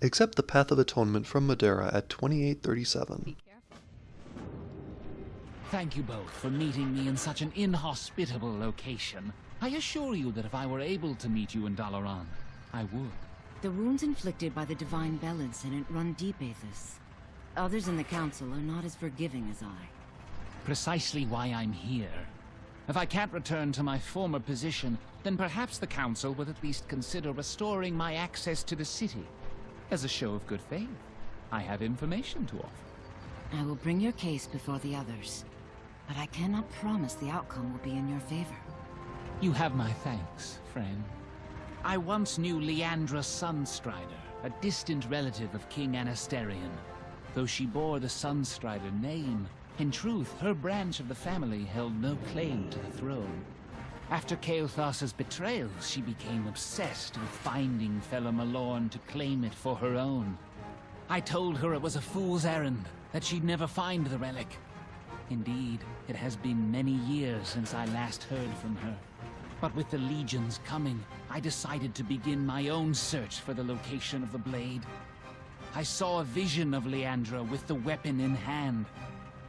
Accept the Path of Atonement from Modera at 2837. Thank you both for meeting me in such an inhospitable location. I assure you that if I were able to meet you in Dalaran, I would. The wounds inflicted by the Divine Bell incident run deep, Aethas. Others in the Council are not as forgiving as I. Precisely why I'm here. If I can't return to my former position, then perhaps the Council will at least consider restoring my access to the city. As a show of good faith, I have information to offer. I will bring your case before the others. But I cannot promise the outcome will be in your favor. You have my thanks, friend. I once knew Leandra Sunstrider, a distant relative of King Anasterian. Though she bore the Sunstrider name, in truth, her branch of the family held no claim to the throne. After Kael'thas's betrayal, she became obsessed with finding Felo'melorn to claim it for her own. I told her it was a fool's errand, that she'd never find the relic. Indeed, it has been many years since I last heard from her. But with the legions coming, I decided to begin my own search for the location of the blade. I saw a vision of Leandra with the weapon in hand.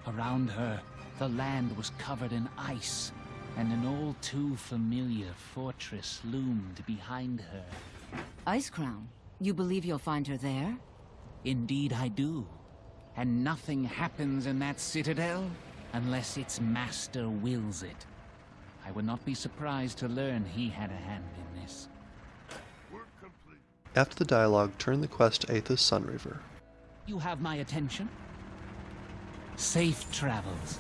Around her, the land was covered in ice, and an all too familiar fortress loomed behind her. Icecrown? you believe you'll find her there? Indeed I do. And nothing happens in that citadel unless its master wills it. I would not be surprised to learn he had a hand in this. After the dialogue, turn the quest to Aethas Sunreaver. You have my attention? Safe travels.